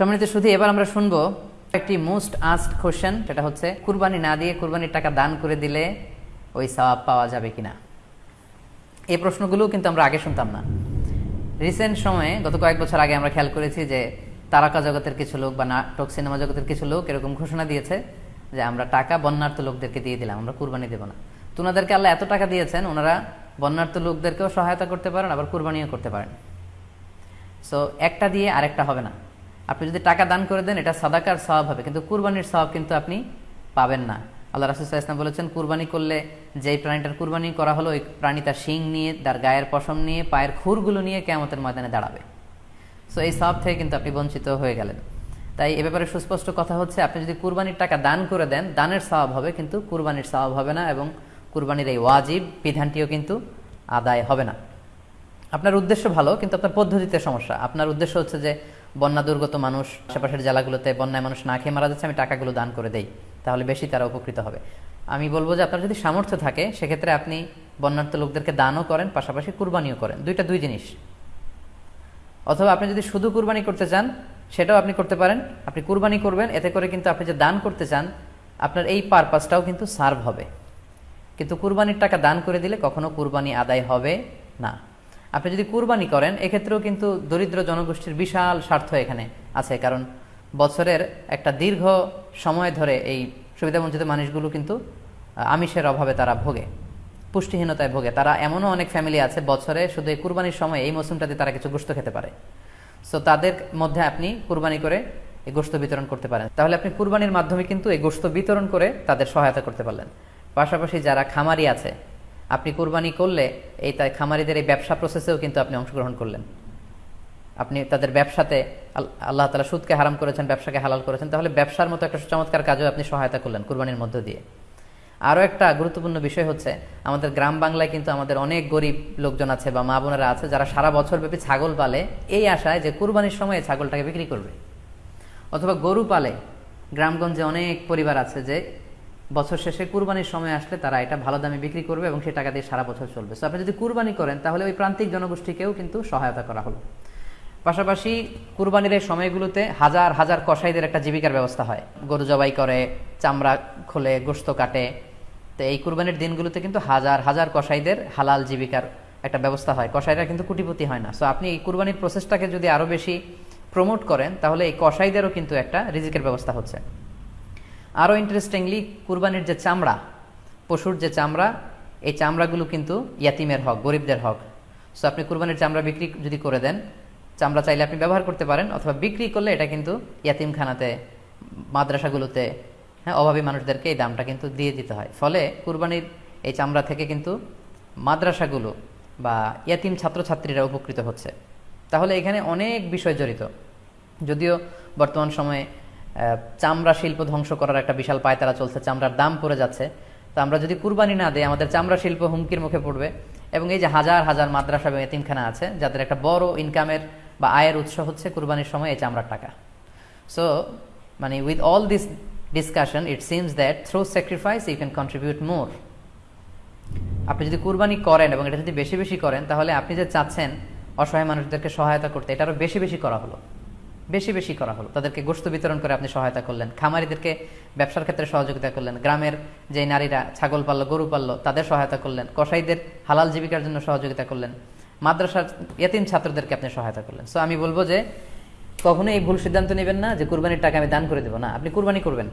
সম্মানিত শুধু এবার আমরা শুনব একটি মোস্ট আস্ট কোশ্চেন সেটা হচ্ছে, কুরবানি না দিয়ে কুরবানির টাকা দান করে দিলে ওই সওয়াব পাওয়া যাবে কিনা? এই প্রশ্নগুলো কিন্তু আমরা আগে শুনতাম না। রিসেন্ট সময়ে, গত কয়েক বছর আগে আমরা খেয়াল করেছি যে তারকা জগতের কিছু লোক বা নাটক, সিনেমা জগতের কিছু লোক এরকম ঘোষণা দিয়েছে যে আমরা টাকা বন্যার্থ লোকদেরকে দিয়ে দিলাম, আমরা কুরবানি দেব না। তো ওনাদেরকে আল্লাহ এত টাকা দিয়েছেন, ওনারা বন্যার্থ লোকদেরকেও সহায়তা করতে পারেন, আবার কুরবানিও করতে পারেন। সো একটা দিয়ে আরেকটা হবে না। আপনি যদি টাকা দান করে দেন, এটা সাদাকার স্বভাব হবে। কিন্তু কুরবানির স্বভাব কিন্তু আপনি পাবেন না। আল্লাহ রাসুসাহ ইসলাম বলেছেন, কুরবানি করলে যেই প্রাণীটার কুরবানি করা হলো, ওই প্রাণী তার শিং নিয়ে, তার গায়ের পশম নিয়ে, পায়ের খুরগুলো নিয়ে কেমতের ময়দানে দাঁড়াবে। সো এই সব থেকে কিন্তু আপনি বঞ্চিত হয়ে গেলেন। তাই এ ব্যাপারে সুস্পষ্ট কথা হচ্ছে, আপনি যদি কুরবানির টাকা দান করে দেন, দানের স্বভাব হবে, কিন্তু কুরবানির স্বভাব হবে না এবং কুরবানির এই ওয়াজিব বিধানটিও কিন্তু আদায় হবে না। আপনার উদ্দেশ্য ভালো, কিন্তু আপনার পদ্ধতিতে সমস্যা। আপনার উদ্দেশ্য হচ্ছে যে বন্যা দুর্গত মানুষ আশেপাশের জেলাগুলোতে বন্যায় মানুষ না খেয়ে মারা যাচ্ছে, আমি টাকাগুলো দান করে দেই, তাহলে বেশি তারা উপকৃত হবে। আমি বলব যে আপনার যদি সামর্থ্য থাকে, সেক্ষেত্রে আপনি বন্যার্থ লোকদেরকে দানও করেন, পাশাপাশি কুরবানিও করেন, দুইটা দুই জিনিস। অথবা আপনি যদি শুধু কুরবানি করতে চান, সেটাও আপনি করতে পারেন, আপনি কুরবানি করবেন, এতে করে কিন্তু আপনি যে দান করতে চান, আপনার এই পারপাসটাও কিন্তু সার্ভ হবে। কিন্তু কুরবানির টাকা দান করে দিলে কখনো কুরবানি আদায় হবে না। আপনি যদি কুরবানি করেন, এক্ষেত্রেও কিন্তু দরিদ্র জনগোষ্ঠীর বিশাল স্বার্থ এখানে আছে, কারণ বছরের একটা দীর্ঘ সময় ধরে এই সুবিধাবঞ্চিত মানুষগুলো কিন্তু আমিষের অভাবে তারা ভোগে, পুষ্টিহীনতায় ভোগে। তারা এমনও অনেক ফ্যামিলি আছে, বছরে শুধু এই কুরবানির সময় এই মৌসুমটাতে তারা কিছু গোস্ত খেতে পারে। সো তাদের মধ্যে আপনি কুরবানি করে এই গোস্ত বিতরণ করতে পারেন। তাহলে আপনি কুরবানির মাধ্যমে কিন্তু এই গোস্ত বিতরণ করে তাদের সহায়তা করতে পারলেন। পাশাপাশি যারা খামারি আছে আপনি কুরবানি করলে এই তাই খামারিদের এই ব্যবসা প্রসেসেও কিন্তু আপনি অংশগ্রহণ করলেন। আপনি তাদের ব্যবসাতে আল্লাহ তালা সুদকে হারাম করেছেন, ব্যবসাকে হালাল করেছেন, তাহলে ব্যবসার মতো একটা চমৎকার কাজেও আপনি সহায়তা করলেন কুরবানির মধ্য দিয়ে। আরও একটা গুরুত্বপূর্ণ বিষয় হচ্ছে, আমাদের গ্রাম বাংলায় কিন্তু আমাদের অনেক গরিব লোকজন আছে বা মা বোনেরা আছে, যারা সারা বছর ব্যাপী ছাগল পালে এই আশায় যে কুরবানির সময় ছাগলটাকে বিক্রি করবে। অথবা গরু পালে, গ্রামগঞ্জে অনেক পরিবার আছে যে বছর শেষে কুরবানির সময় আসলে তারা এটা ভালো দামে বিক্রি করবে এবং সেই টাকা দিয়ে সারা বছর চলবে। সো আপনি যদি কুরবানি করেন, তাহলে ওই প্রান্তিক জনগোষ্ঠীকেও কিন্তু সহায়তা করা হলো। পাশাপাশি কুরবানির এই সময়গুলোতে হাজার হাজার কসাইদের একটা জীবিকার ব্যবস্থা হয়। গরু জবাই করে, চামড়া খোলে, গোস্ত কাটে। তো এই কুরবানির দিনগুলোতে কিন্তু হাজার হাজার কসাইদের হালাল জীবিকার একটা ব্যবস্থা হয়। কসাইরা কিন্তু কুটিপতি হয় না। সো আপনি এই কুরবানির প্রসেসটাকে যদি আরও বেশি প্রমোট করেন, তাহলে এই কসাইদেরও কিন্তু একটা রিজিকের ব্যবস্থা হচ্ছে। আরও ইন্টারেস্টিংলি কুরবানির যে চামড়া, পশুর যে চামড়া, এই চামড়াগুলো কিন্তু ইয়াতিমের হক, গরিবদের হক। সো আপনি কুরবানির চামড়া বিক্রি যদি করে দেন, চামড়া চাইলে আপনি ব্যবহার করতে পারেন, অথবা বিক্রি করলে এটা কিন্তু ইয়াতিমখানাতে, মাদ্রাসাগুলোতে হ্যাঁ অভাবী মানুষদেরকে এই দামটা কিন্তু দিয়ে দিতে হয়। ফলে কুরবানির এই চামড়া থেকে কিন্তু মাদ্রাসাগুলো বা ইয়াতিম ছাত্রছাত্রীরা উপকৃত হচ্ছে। তাহলে এখানে অনেক বিষয় জড়িত। যদিও বর্তমান সময়ে চামড়া শিল্প ধ্বংস করার একটা বিশাল পায়তারা চলছে, চামড়ার দাম পড়ে যাচ্ছে। তো আমরা যদি কুরবানি না দিই, আমাদের চামড়া শিল্প হুমকির মুখে পড়বে। এবং এই যে হাজার হাজার মাদ্রাসা এবং এতিমখানা আছে, যাদের একটা বড় ইনকামের বা আয়ের উৎস হচ্ছে কুরবানির সময় এই চামড়ার টাকা। সো মানে with all this discussion it seems that through sacrifice you can contribute more আপনি যদি কুরবানি করেন এবং এটা যদি বেশি বেশি করেন, তাহলে আপনি যে চাচ্ছেন অসহায় মানুষদেরকে সহায়তা করতে, এটা আরও বেশি বেশি করা হলো। বেশি বেশি করা হলো। তাদেরকে গোস্ত বিতরণ করে আপনি সহায়তা করলেন। খামারিদেরকে ব্যবসার ক্ষেত্রে সহযোগিতা করলেন। গ্রামের যে নারীরা ছাগল পাললো, গরু পাললো, তাদের সহায়তা করলেন। কসাইদের হালাল জীবিকার জন্য সহযোগিতা করলেন। মাদ্রাসার এতিম ছাত্রদেরকে আপনি সহায়তা করলেন। সো আমি বলব যে, কখনোই এই ভুল সিদ্ধান্ত নেবেন না যে, কুরবানির টাকা আমি দান করে দেবো। না, আপনি কুরবানি করবেন।